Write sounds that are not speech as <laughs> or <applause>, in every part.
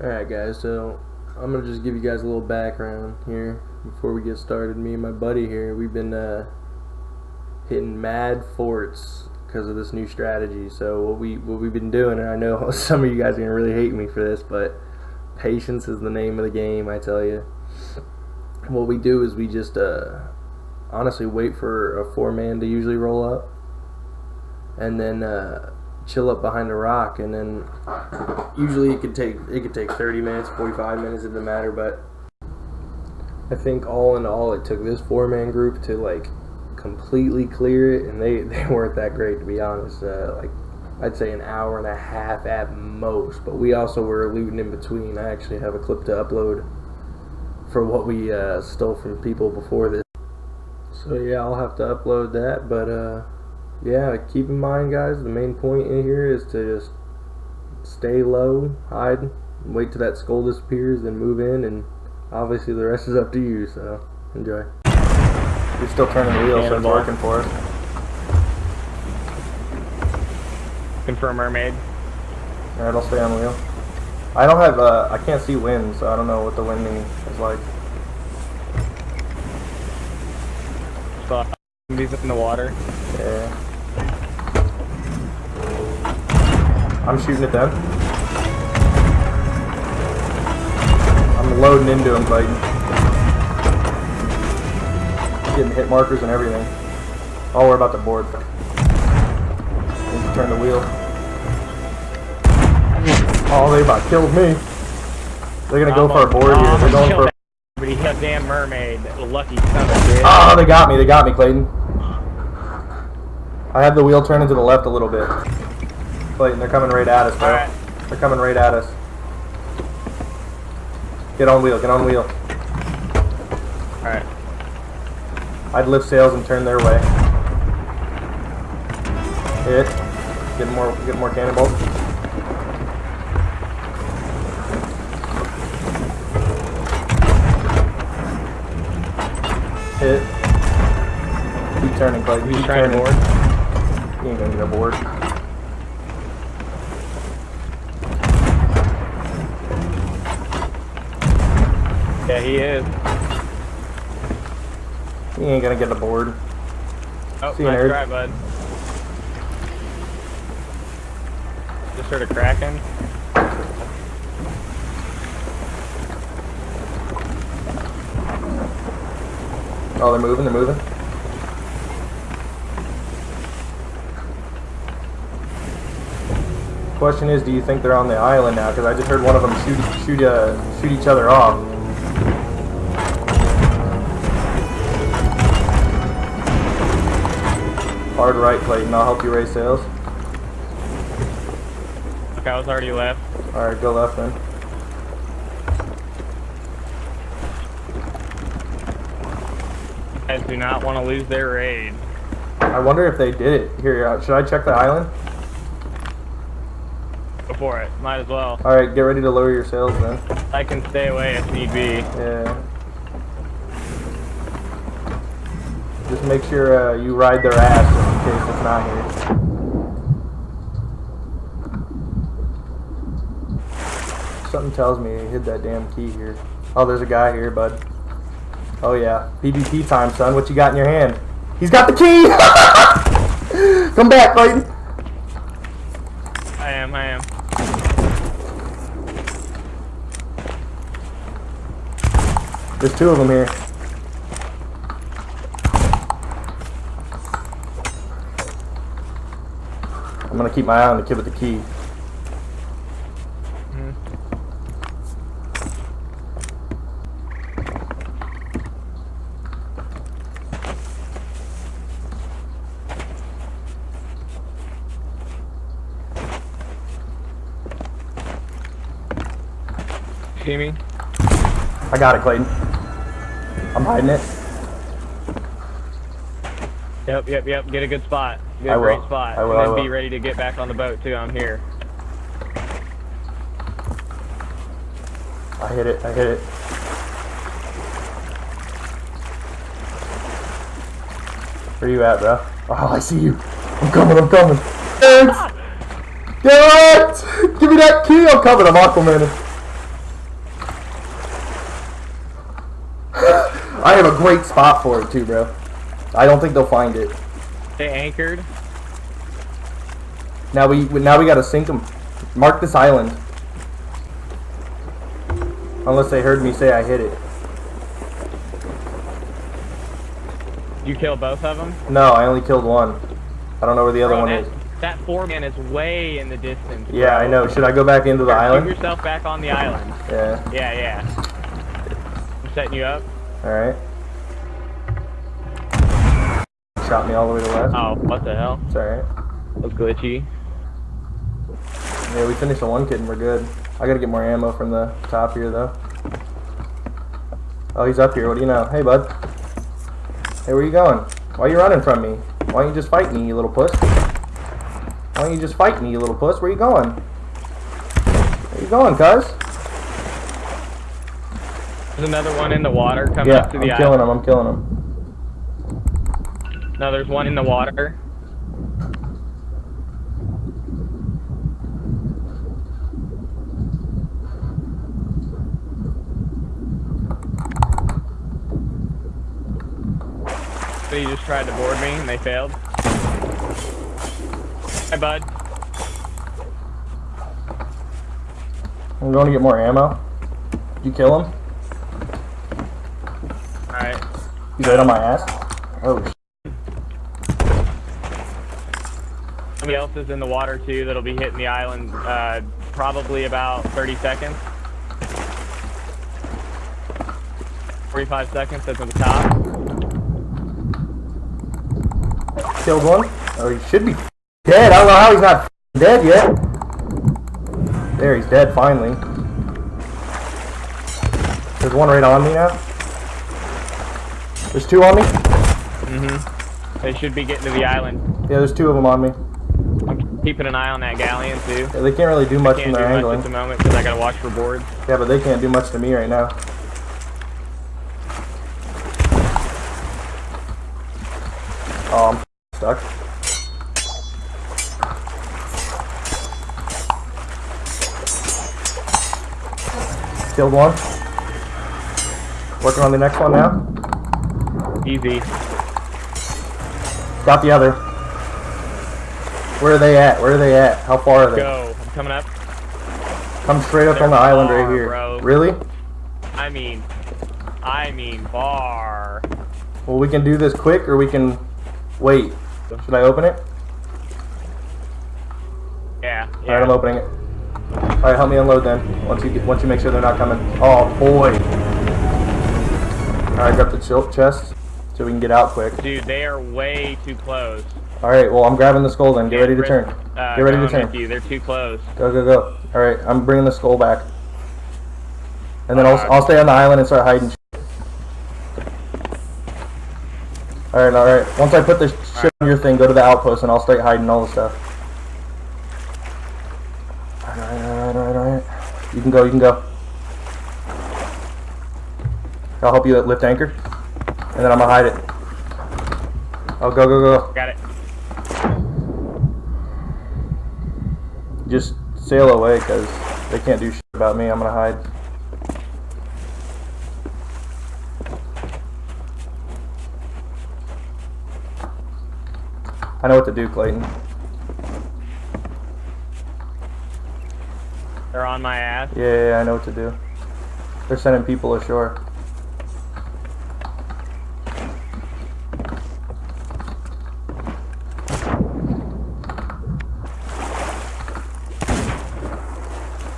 Alright guys, so I'm gonna just give you guys a little background here before we get started. Me and my buddy here, we've been uh, hitting mad forts because of this new strategy. So what we what we've been doing, and I know <laughs> some of you guys are gonna really hate me for this, but patience is the name of the game. I tell you. What we do is we just uh, honestly wait for a four man to usually roll up, and then. Uh, chill up behind a rock and then usually it could take it could take 30 minutes 45 minutes it doesn't matter but I think all in all it took this four man group to like completely clear it and they <laughs> they weren't that great to be honest uh, like I'd say an hour and a half at most but we also were looting in between. I actually have a clip to upload for what we uh, stole from people before this. So yeah I'll have to upload that but uh yeah, keep in mind, guys, the main point in here is to just stay low, hide, wait till that skull disappears, then move in, and obviously the rest is up to you, so enjoy. You're still turning the wheel, so it's working for us. Confirm mermaid. Alright, I'll stay on the wheel. I don't have, uh, I can't see wind, so I don't know what the winding is like. So, these in the water. Yeah. I'm shooting at them. I'm loading into them, Clayton. Getting hit markers and everything. Oh, we're about to board. Need to turn the wheel. Oh, they about killed me. They're gonna go for a board here. They're going for. But he hit a damn mermaid. Lucky son of a bitch. Oh, they got me. They got me, Clayton. I had the wheel turning to the left a little bit. Clayton, they're coming right at us, bro. Right. They're coming right at us. Get on wheel, get on wheel. Alright. I'd lift sails and turn their way. Hit. Get more get more cannonballs. Hit. Keep turning, Clayton. Keep turning. Board. You ain't gonna get aboard. He is. He ain't gonna get aboard. Oh, See nice nerd. try, bud. Just heard a cracking. Oh, they're moving, they're moving. Question is, do you think they're on the island now? Because I just heard one of them shoot shoot uh, shoot each other off. Hard right, Clayton. I'll help you raise sails. Okay, I was already left. Alright, go left then. Guys do not want to lose their raid. I wonder if they did it. Here, uh, should I check the island? Go for it. Might as well. Alright, get ready to lower your sails then. I can stay away if need be. Yeah. Just make sure uh, you ride their ass case it's not here. Something tells me he hid that damn key here. Oh, there's a guy here, bud. Oh yeah, PvP time, son. What you got in your hand? He's got the key! <laughs> Come back, Clayton! I am, I am. There's two of them here. I'm gonna keep my eye on the kid with the key. Mm. Me? I got it, Clayton. I'm hiding it. Yep, yep, yep. Get a good spot. Get a great spot. I will, and then be ready to get back on the boat too. I'm here. I hit it. I hit it. Where you at, bro? Oh, I see you. I'm coming. I'm coming. Thanks. Get it! Give me that key. I'm coming. I'm Aquaman. <sighs> I have a great spot for it too, bro. I don't think they'll find it. They anchored. Now we now we gotta sink them. Mark this island. Unless they heard me say I hit it. You kill both of them. No, I only killed one. I don't know where the other Bro, one that, is. that four man is way in the distance. Yeah. I know. Should I go back into the Here, Move island? yourself back on the island. Yeah. Yeah, yeah. I'm setting you up. Alright. Shot me all the way to the left. Oh, what the hell? It's alright. Looks glitchy. Yeah, we finished the one kid and we're good. I gotta get more ammo from the top here though. Oh, he's up here. What do you know? Hey, bud. Hey, where you going? Why are you running from me? Why don't you just fight me, you little puss? Why don't you just fight me, you little puss? Where you going? Where you going, cuz? There's another one in the water coming Yeah, up to the I'm the killing island. him. I'm killing him. No, there's one in the water. So you just tried to board me and they failed. Hi, bud. I'm going to get more ammo. Did you kill him? Alright. He's right on my ass. Oh, Somebody else is in the water too that'll be hitting the island uh, probably about 30 seconds. 45 seconds that's at the top. killed one. Oh, he should be dead. I don't know how he's not dead yet. There, he's dead finally. There's one right on me now. There's two on me. Mm-hmm. They should be getting to the island. Yeah, there's two of them on me. Keeping an eye on that galleon too. Yeah, they can't really do much from do their angling. at the moment because I gotta watch for boards. Yeah, but they can't do much to me right now. Oh, I'm stuck. Killed one. Working on the next one now. Easy. Got the other. Where are they at? Where are they at? How far are they? Go. I'm coming up. Come straight up They're on the island right here. bro. Really? I mean, I mean bar. Well, we can do this quick, or we can wait. Should I open it? Yeah. All yeah. right, I'm opening it. All right, help me unload then. Once you get, once you make sure they're not coming. Oh boy. All right, grab the chest so we can get out quick. Dude, they are way too close. All right, well I'm grabbing the skull then. Get ready to turn. Uh, Get ready to turn. you. They're too close. Go go go. All right, I'm bringing the skull back. And then I'll I'll stay on the island and start hiding. All right, all right. Once I put this shit on your thing, go to the outpost and I'll start hiding all the stuff. All right, all right, all right, all right. You can go. You can go. I'll help you lift anchor, and then I'm gonna hide it. Oh, go, go, go. Got it. Just sail away, cause they can't do shit about me. I'm gonna hide. I know what to do, Clayton. They're on my ass. Yeah, yeah, yeah, I know what to do. They're sending people ashore.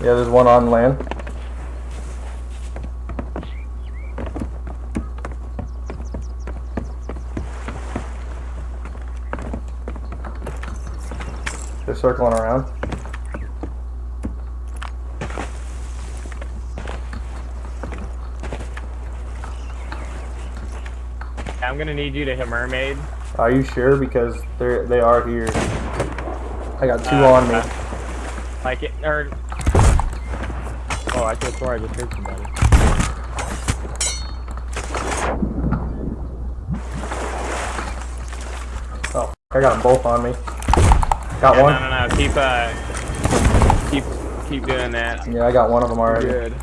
Yeah, there's one on land. They're circling around. I'm gonna need you to hit mermaid. Are you sure? Because they're they are here. I got two Uh, on me. uh, Like it or Oh, I have swore I just heard somebody. Oh, I got them both on me. Got Yeah, one. no, no, no. Keep uh, keep keep doing that. Yeah, I got one of them already. Good.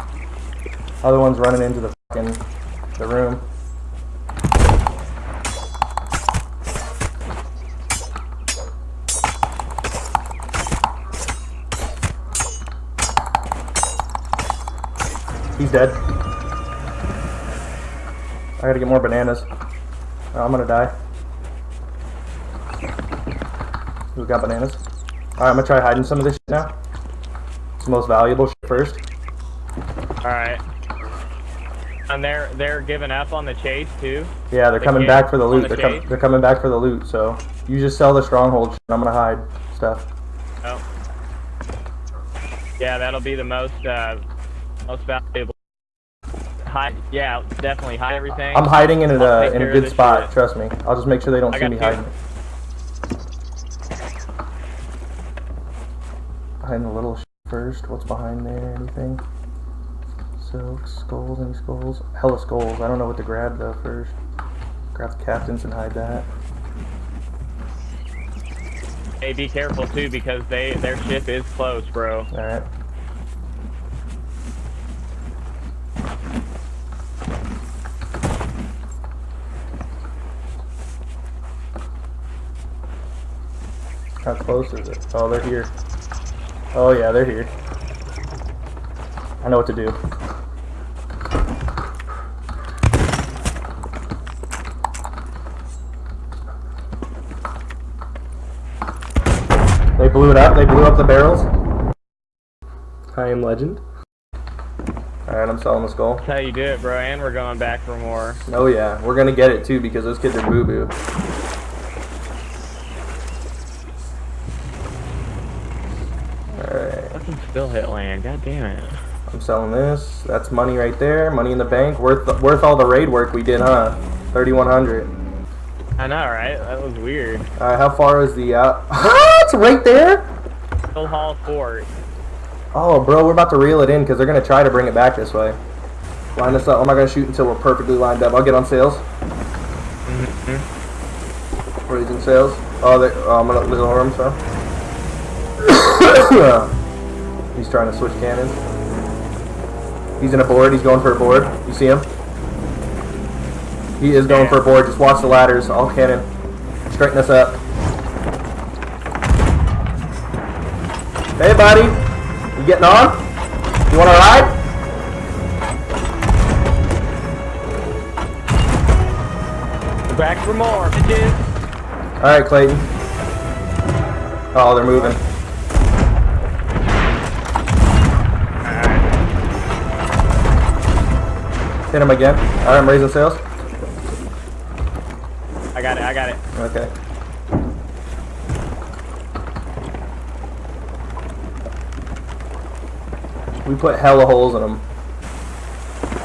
Other one's running into the fucking the room. He's dead. I gotta get more bananas. Oh, I'm gonna die. Who's got bananas? Alright, I'm gonna try hiding some of this shit now. It's the most valuable shit first. All right. And they're they're giving up on the chase too. Yeah, they're They coming back for the loot. the They're, com- they're coming back for the loot, so you just sell the stronghold shit, and I'm gonna hide stuff. Oh. Yeah, that'll be the most uh, most valuable. Hide, yeah, definitely hide everything. I'm hiding in a, in a good spot, shit. trust me. I'll just make sure they don't I see me you. hiding. Hiding the little first. What's behind there? Anything? Silk, skulls, any skulls? Hella skulls. I don't know what to grab though first. Grab the captains and hide that. Hey, be careful too because they their ship is close, bro. Alright. How close is it? Oh, they're here. Oh yeah, they're here. I know what to do. They blew it up. They blew up the barrels. I am legend. Alright, I'm selling the skull. That's how you do it, bro. And we're going back for more. Oh yeah, we're gonna get it too because those kids are boo boo. Alright, Hit land. God damn it. I'm selling this. That's money right there. Money in the bank. Worth worth all the raid work we did, huh? 3100. I know, right? That was weird. Alright, how far is the out? <laughs> it's right there. Keel Haul Fort. Oh, bro, we're about to reel it in because they're gonna try to bring it back this way. Line us up. I'm not gonna shoot until we're perfectly lined up. I'll get on sails. Mm -hmm. Raising sails. Oh, they, oh I'm gonna little arm, so. <coughs> <coughs> He's trying to switch cannons. He's in a board. He's going for a board. You see him? He is going for a board. Just watch the ladders. All cannon. Straighten us up. Hey, buddy. You getting on? You want to ride? Back for more. All right, Clayton. Oh, they're moving. Hit him again. All right, I'm raising sails. I got it. I got it. Okay. We put hella holes in them.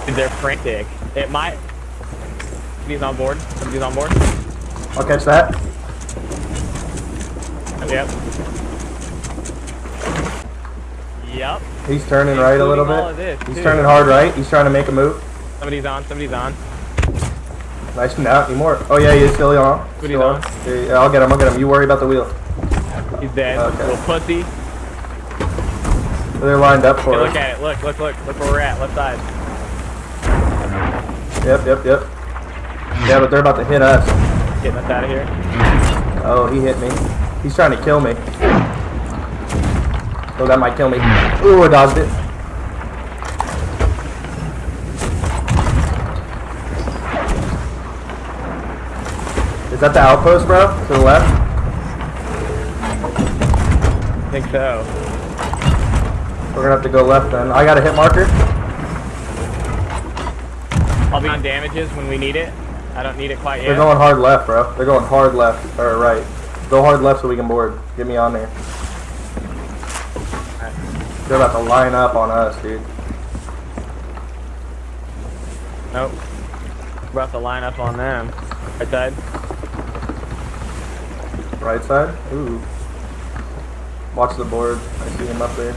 Dude, they're frantic. It might. Somebody's on board. Somebody's on board. I'll catch that. Yep. Yep. He's turning right a little Including all of bit. this, He's turning hard right. He's trying to make a move. Somebody's on. Somebody's on. Nice not anymore. Oh yeah, he is still on. Still on. on? Yeah, I'll get him. I'll get him. You worry about the wheel. He's dead. Okay. Little pussy. They're lined up Hey, for look at it. Look, look, look. Look where we're at. Left side. Yep, yep, yep. Yeah, but they're about to hit us. Getting us out of here. Oh, he hit me. He's trying to kill me. Oh, that might kill me. Ooh, I dodged it. Is that the outpost, bro? To the left? I think so. We're gonna have to go left then. I got a hit marker. I'll be on damages when we need it. I don't need it quite yet. They're going hard left, bro. They're going hard left, or right. Go hard left so we can board. Get me on there. They're about to line up on us, dude. Nope. We're about to line up on them. Right side. Right side? Ooh. Watch the board. I see him up there.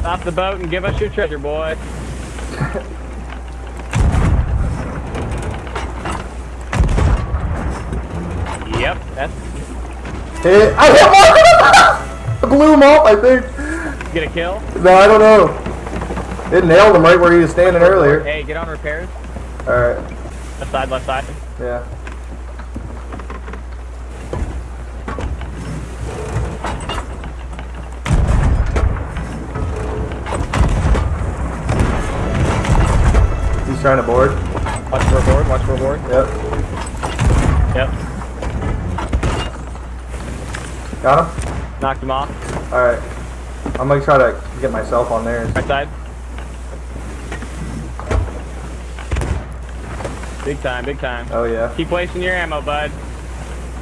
Stop the boat and give us your treasure, boy. <laughs> yep, that's Hit. I hit one! I blew him off, I think. get a kill. No, I don't know. It nailed him right where he was standing earlier. Hey, get on repairs. Alright. Left side, left side. Yeah. He's trying to board. Watch for a board, watch for a board. Yep. Yep. Got him? Knocked him off. Alright. I'm gonna try to get myself on there. Right side. Big time. Big time. Oh yeah. Keep wasting your ammo, bud.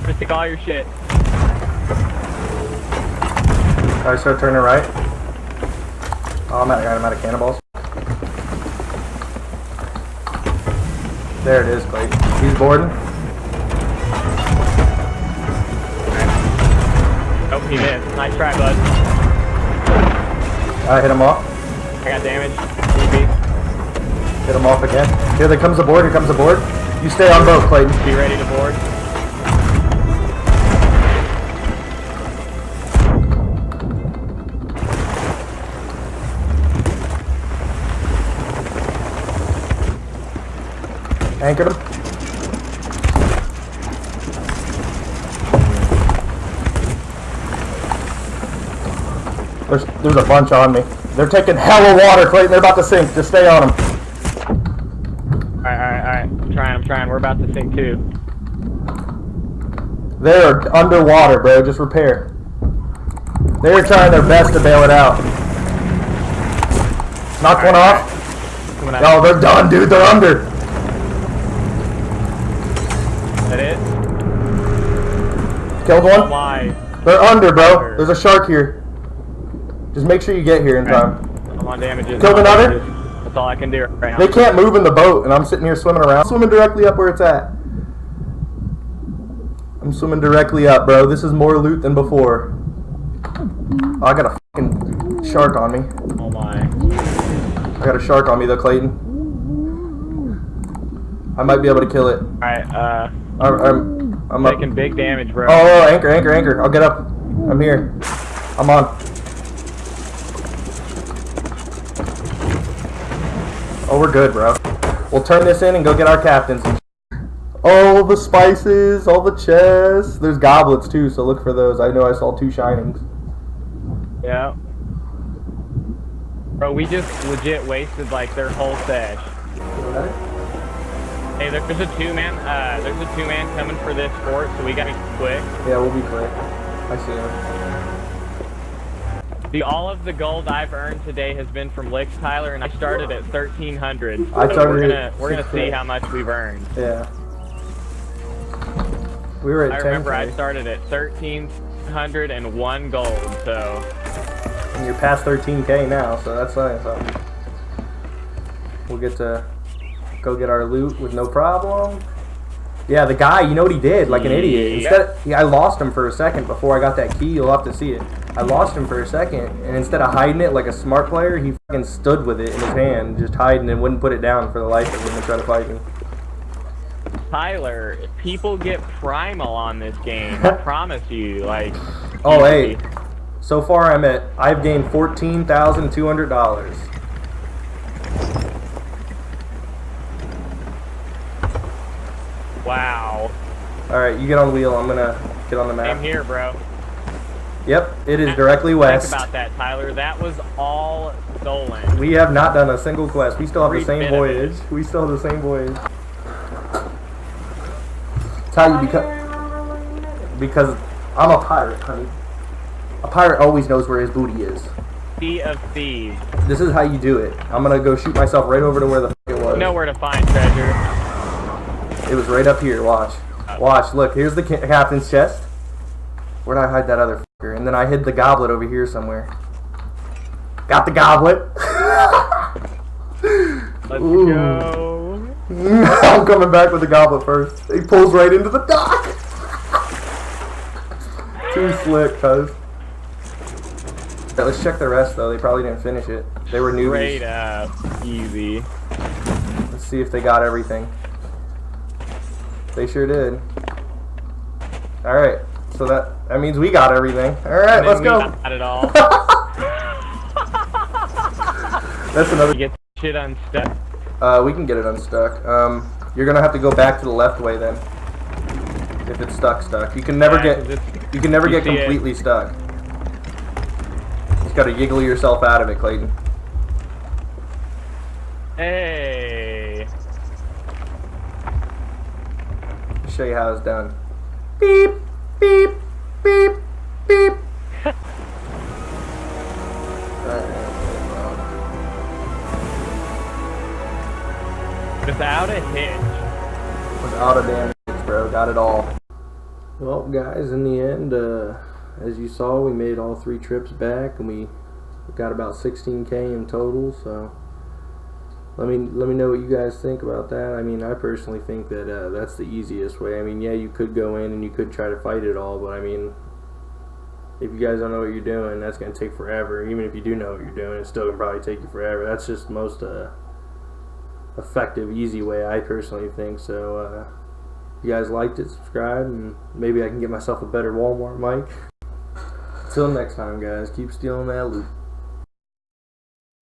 Just take all your shit. Alright, start turning right. Oh, I'm out, I'm out of cannonballs. There it is, Clayton. He's boarding. Oh, he missed. Nice try, bud. I hit him off. I got damage. Hit him off again. Here there comes the board, here comes the board. You stay on boat, Clayton. Be ready to board. Anchored him. There's, there's a bunch on me. They're taking hella water, Clayton. They're about to sink. Just stay on them. Trying, We're about to sink too. They're underwater, bro. Just repair. They're trying their best to bail it out. Knock one off. No, they're done, dude. They're under. That it? Killed Oh one. my. They're under, bro. There's a shark here. Just make sure you get here in time. I'm on damages. Killed another? damages. That's all I can do right. They can't move in the boat, and I'm sitting here swimming around. Swimming directly up where it's at. I'm swimming directly up, bro. This is more loot than before. Oh, I got a fucking shark on me. Oh my. I got a shark on me, though, Clayton. I might be able to kill it. Alright, uh, I, I'm, I'm up. big damage, bro. Oh, oh, anchor, anchor, anchor. I'll get up. I'm here. I'm on. Oh, we're good, bro. We'll turn this in and go get our captains. All the spices, all the chests. There's goblets too, so look for those. I know I saw two shinings. Yeah. Bro, we just legit wasted like their whole sesh. Hey, there's a two-man, uh, there's a two-man coming for this fort, so we gotta be quick. Yeah, we'll be quick. I see him. See, all of the gold I've earned today has been from Licks, Tyler, and I started at 1300. I So started we're gonna we're gonna see how much we've earned. Yeah. We were at I 10. remember I started at 1301 gold, so And you're past 13k now, so that's nice. Um, we'll get to go get our loot with no problem. Yeah, the guy, you know what he did? Like an idiot. Instead, yeah, I lost him for a second before I got that key. You'll have to see it. I lost him for a second, and instead of hiding it like a smart player, he fucking stood with it in his hand, just hiding and wouldn't put it down for the life of him and try to fight me. Tyler, people get primal on this game. I <laughs> promise you, like. Oh, hey. So far, I'm at. I've gained fourteen thousand two hundred dollars. Wow. All right, you get on wheel. I'm gonna get on the map. I'm here, bro. Yep, it is directly west. Think about that, Tyler. That was all stolen. We have not done a single quest. We still have the same bit of it. voyage. We still have the same voyage. It's how you become. Because I'm a pirate, honey. A pirate always knows where his booty is. Sea of Thieves. This is how you do it. I'm gonna go shoot myself right over to where the f- it was. Nowhere to find treasure. It was right up here. Watch. Watch. Look, here's the captain's chest. Where'd I hide that other fucker? And then I hid the goblet over here somewhere. Got the goblet. Let's Ooh. go. <laughs> I'm coming back with the goblet first. He pulls right into the dock. <laughs> Too slick, cuz. Yeah, let's check the rest though. They probably didn't finish it. They were newbies. Up. Easy. Let's see if they got everything. They sure did. All right. So that that means we got everything. All right, let's go. Not at all. <laughs> That's another. You get shit unstuck. Uh, we can get it unstuck. Um, you're gonna have to go back to the left way then. If it's stuck, stuck. You can never get. You can never get completely stuck. You just gotta yiggle yourself out of it, Clayton. Hey. Show you how it's done. Beep beep, beep, beep. Without a hitch. Without a damn hitch, bro. Got it all. Well, guys, in the end, uh, as you saw, we made all three trips back, and we got about 16k in total. So, let me let me know what you guys think about that. I mean, I personally think that uh, that's the easiest way. I mean, yeah, you could go in and you could try to fight it all, but I mean, if you guys don't know what you're doing, that's gonna take forever. Even if you do know what you're doing, it's still gonna probably take you forever. That's just most uh, effective, easy way, I personally think. So. Uh, if you guys liked it, subscribe, and maybe I can get myself a better Walmart mic. Till next time, guys, keep stealing that loot.